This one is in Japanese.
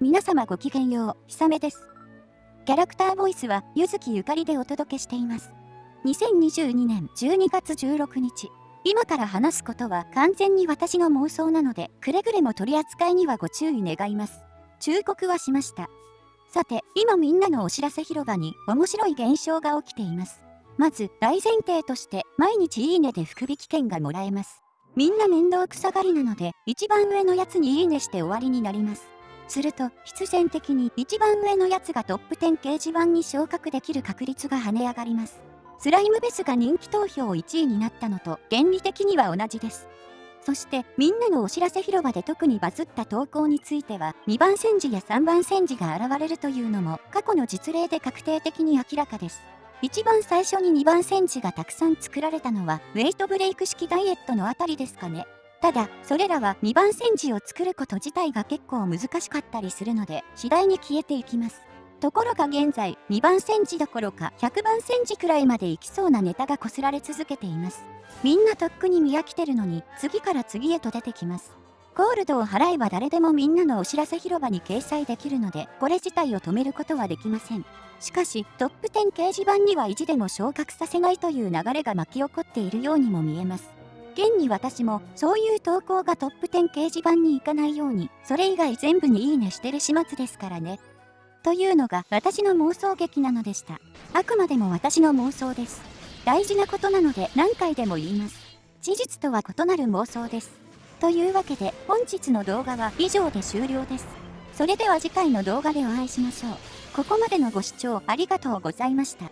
皆様ごきげんよう、ひさめです。キャラクターボイスは、ゆずきゆかりでお届けしています。2022年12月16日。今から話すことは完全に私の妄想なので、くれぐれも取り扱いにはご注意願います。忠告はしました。さて、今みんなのお知らせ広場に面白い現象が起きています。まず、大前提として、毎日いいねで福引券がもらえます。みんな面倒くさがりなので、一番上のやつにいいねして終わりになります。すると、必然的に一番上のやつがトップ10掲示板に昇格できる確率が跳ね上がります。スライムベスが人気投票1位になったのと原理的には同じです。そしてみんなのお知らせ広場で特にバズった投稿については2番戦時や3番戦時が現れるというのも過去の実例で確定的に明らかです。一番最初に2番戦時がたくさん作られたのはウェイトブレイク式ダイエットのあたりですかね。ただ、それらは2番煎じを作ること自体が結構難しかったりするので、次第に消えていきます。ところが現在、2番煎じどころか100番煎じくらいまでいきそうなネタがこすられ続けています。みんなとっくに見飽きてるのに、次から次へと出てきます。ゴールドを払えば誰でもみんなのお知らせ広場に掲載できるので、これ自体を止めることはできません。しかし、トップ10掲示板には意地でも昇格させないという流れが巻き起こっているようにも見えます。現に私もそういう投稿がトップ10掲示板に行かないように、それ以外全部にいいねしてる始末ですからね。というのが私の妄想劇なのでした。あくまでも私の妄想です。大事なことなので何回でも言います。事実とは異なる妄想です。というわけで本日の動画は以上で終了です。それでは次回の動画でお会いしましょう。ここまでのご視聴ありがとうございました。